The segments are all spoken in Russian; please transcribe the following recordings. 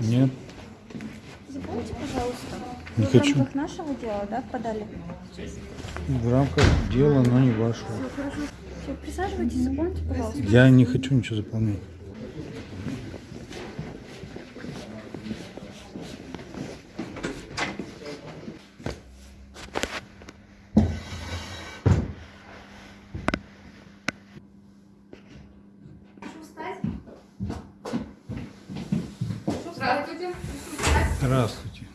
Нет, Заполните, пожалуйста. Не Вы хочу. в рамках нашего дела, да, подали? в рамках дела, но не вашего. Все, хорошо. Все, присаживайтесь, заполните, пожалуйста. Я не хочу ничего заполнять. Здравствуйте. Здравствуйте.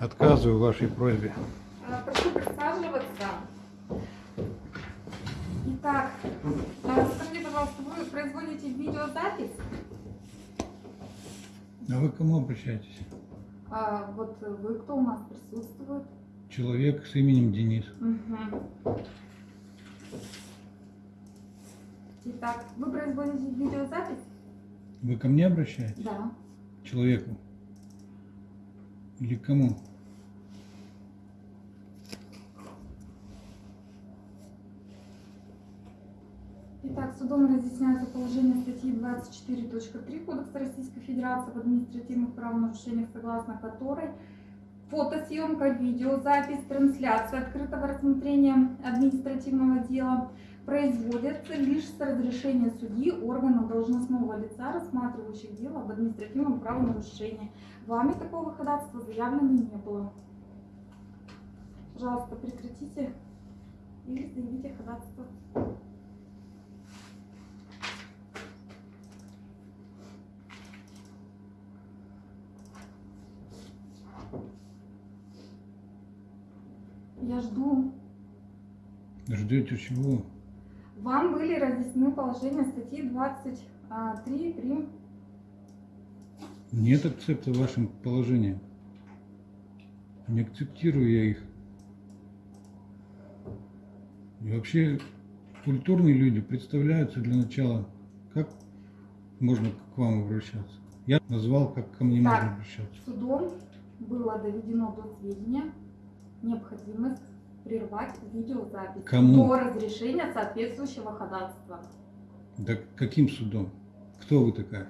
Отказываю вашей просьбе. А, Прошу присаживаться. Итак, а, скажите, пожалуйста, вы производите видеозапись? А вы к кому обращаетесь? А, вот вы кто у нас присутствует? Человек с именем Денис. Мгм. Итак, вы производите видеозапись? Вы ко мне обращаетесь? Да. Человеку? Или кому? Итак, судом разъясняется положение статьи 24.3 Кодекса Российской Федерации в административных правонарушениях, согласно которой фотосъемка, видеозапись, трансляция открытого рассмотрения административного дела производятся лишь с разрешения судьи органа должностного лица, рассматривающих дело об административном правонарушении. Вами такого ходатайства заявлено не было. Пожалуйста, прекратите или заявите ходатайство. Я жду. Ждете чего? Вам были разъяснены положения статьи 23 прим. Нет акцепта вашим положениям. Не акцептирую я их. И вообще культурные люди представляются для начала, как можно к вам обращаться. Я назвал, как ко мне Так. можно обращаться. Судом было доведено до сведения необходимость прервать видеозапись Кому? до разрешения соответствующего ходатайства. Да каким судом? Кто вы такая?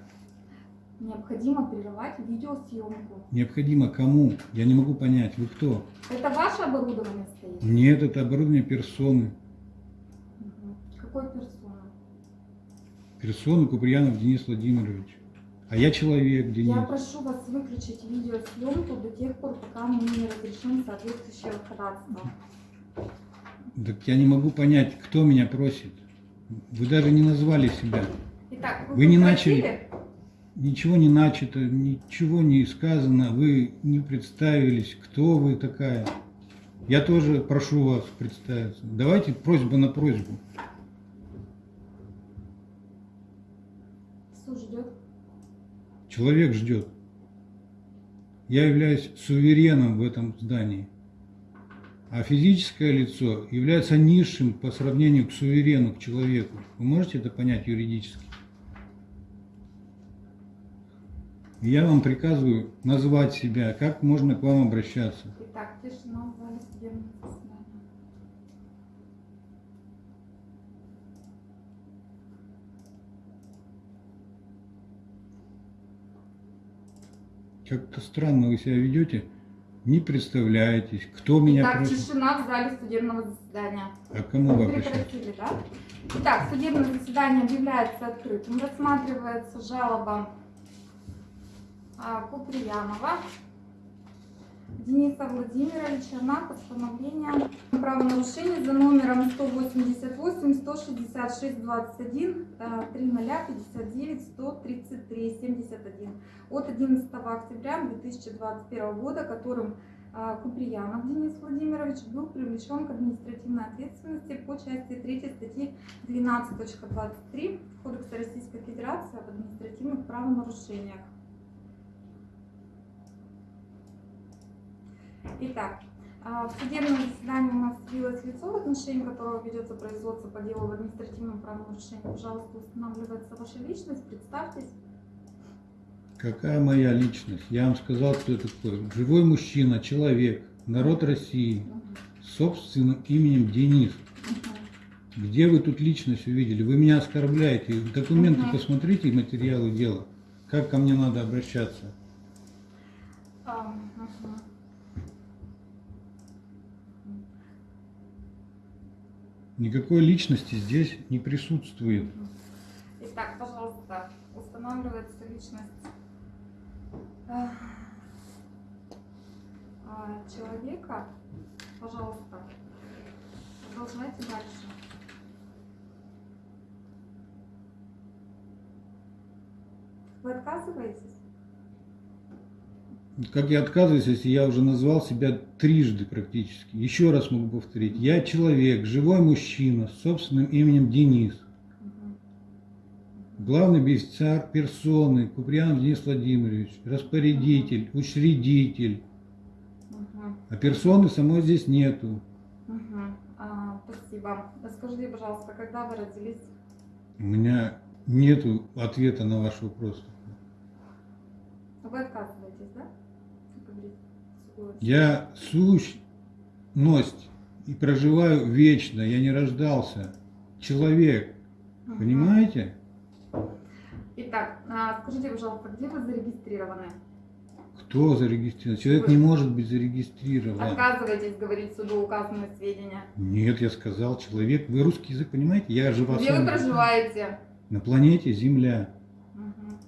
Необходимо прервать видеосъемку. Необходимо кому? Я не могу понять. Вы кто? Это ваше оборудование стоит? Нет, это оборудование персоны. Мгм. Какой персоны? Персоны Куприянов Денис Владимирович. А я человек, Денис. Я прошу вас выключить видеосъемку до тех пор, пока мы не разрешим соответствующее ходатайство. Так я не могу понять, кто меня просит. Вы даже не назвали себя. Итак, вы, Вы не прекратили? начали. Ничего не начато, ничего не сказано. Вы не представились, кто вы такая. Я тоже прошу вас представиться. Давайте просьба на просьбу. Суд ждет. Человек ждет. Я являюсь сувереном в этом здании. А физическое лицо является низшим по сравнению к суверену, к человеку. Вы можете это понять юридически? Я вам приказываю назвать себя, как можно к вам обращаться. Итак, тишина в зале судебного. Как-то странно вы себя ведете, не представляетесь, кто меня Итак, просит, тишина в зале судебного заседания. а кому вы обращаетесь. прекратили, да? Итак, судебное заседание объявляется открытым. Рассматривается жалоба а, Куприянова Дениса Владимировича на постановление о правонарушении за номером 188 166 21 3059 133 71 от 11 октября 2021 года, которым а, Куприянов Денис Владимирович был привлечен к административной ответственности по части 3 статьи 12.23 Кодекса Российской Федерации об административных правонарушениях. Итак, а, в судебном заседании у нас явилось лицо, в отношении которого ведется производство по делу об административном правонарушении. Пожалуйста, устанавливается ваша личность, представьтесь. Какая моя личность? Я вам сказал, кто я такой. Живой мужчина, человек, народ России, с собственным именем Денис. Мгм. Где вы тут личность увидели? Вы меня оскорбляете. Документы Мгм. посмотрите, материалы дела. как ко мне надо обращаться. А, мгм. Никакой личности здесь не присутствует. Итак, пожалуйста, устанавливается личность а, а, человека. Пожалуйста, продолжайте дальше. Вы отказываетесь? Как я отказываюсь, если я уже назвал себя трижды практически. Еще раз могу повторить. Я человек, живой мужчина с собственным именем Денис. Главный бенефициар персоны Куприянов Денис Владимирович, распорядитель, учредитель. А персоны самой здесь нету. А, спасибо. Скажите, пожалуйста, когда вы родились? У меня нету ответа на ваш вопрос. Вы отказываетесь, да? Я сущность и проживаю вечно. Я не рождался. Человек. Мгм. Понимаете? Итак, а, скажите, пожалуйста, где вы зарегистрированы? Кто зарегистрирован? Человек Вы. не может быть зарегистрирован. Отказываетесь говорить суду указанные сведения. Нет, я сказал, человек. Вы русский язык понимаете? Я же вас Где вы проживаете? на планете Земля. Мгм.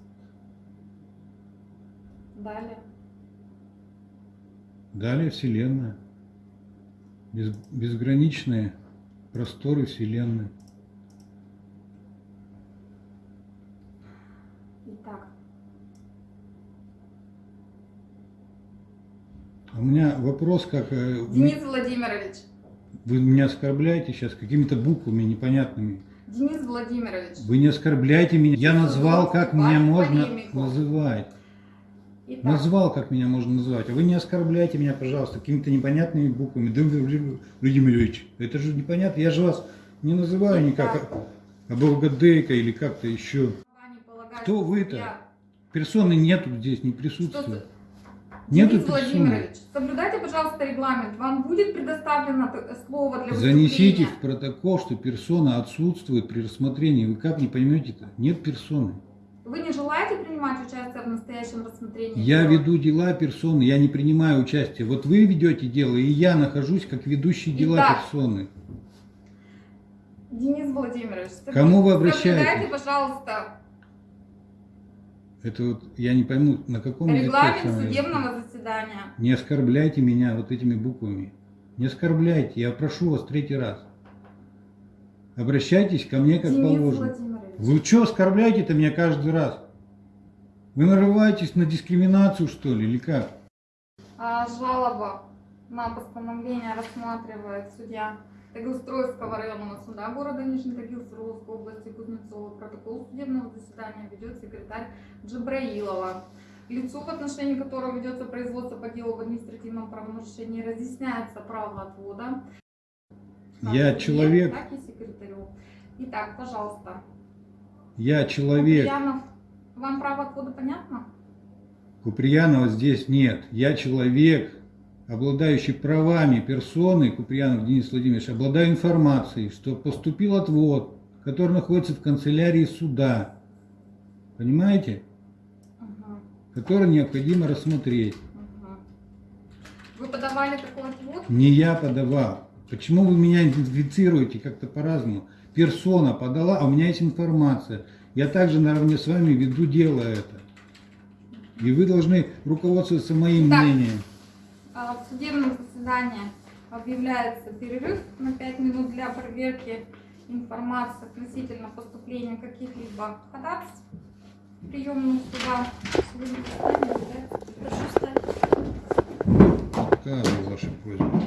Далее. Далее Вселенная. Без- безграничные просторы Вселенной. Итак, А у меня вопрос, как э, Денис Владимирович. вы меня оскорбляете сейчас какими-то буквами непонятными. Денис Владимирович. Вы не оскорбляйте меня. Я назвал, как меня можно называть. Итак, Назвал, как меня можно называть. А вы не оскорбляйте меня, пожалуйста, какими-то непонятными буквами. Владимир Ильич, это же непонятно. Я же вас не называю никак Аболгадейка или как-то еще. Кто вы-то? Персоны нету здесь, не присутствует. Нету Денис. Владимирович, соблюдайте, пожалуйста, регламент. Вам будет предоставлено т- слово для Занесите в протокол, что персона отсутствует при рассмотрении. Вы как не поймете-то? Нет персоны. Вы не желаете принимать участие в настоящем рассмотрении? Я дела? веду дела персоны, я не принимаю участие. Вот вы ведете дело, и я нахожусь как ведущий дела Итак, персоны. Денис Владимирович, Кому вы обращаетесь? Пожалуйста, Это вот я не пойму, на каком языке регламент вами судебного заседания. Не оскорбляйте меня вот этими буквами. Не оскорбляйте, я прошу вас третий раз. Обращайтесь ко мне как Денис положено. Владимирович, Вы что оскорбляете-то меня каждый раз? Вы нарываетесь на дискриминацию, что ли, или как? а, жалоба на постановление рассматривает судья Тагилстроевского районного суда города Нижний Тагил Свердловской области Кузнецова. Протокол судебного заседания ведет секретарь Джабраилова. Лицу, в отношении которого ведется производство по делу в административном правонарушении, разъясняется право отвода. Я человек. Так и секретарю. Итак, пожалуйста. Я человек. Куприянов, вам право отвода понятно? Куприянова здесь нет. Я человек, обладающий правами персоны, Куприянов Денис Владимирович, обладаю информацией, что поступил отвод, который находится в канцелярии суда. Понимаете? Мгм, Который необходимо рассмотреть. мгм. Вы подавали такой отвод? Не я подавал. Почему вы меня идентифицируете как-то по-разному? Персона подала, а у меня есть информация. Я также наравне с вами веду дело это. И вы должны руководствоваться моим Так. мнением. А, В судебном заседании объявляется перерыв на 5 минут для проверки информации относительно поступления каких-либо ходатайств в приемную суда. Прошу встать. Отказываю вашей просьбе.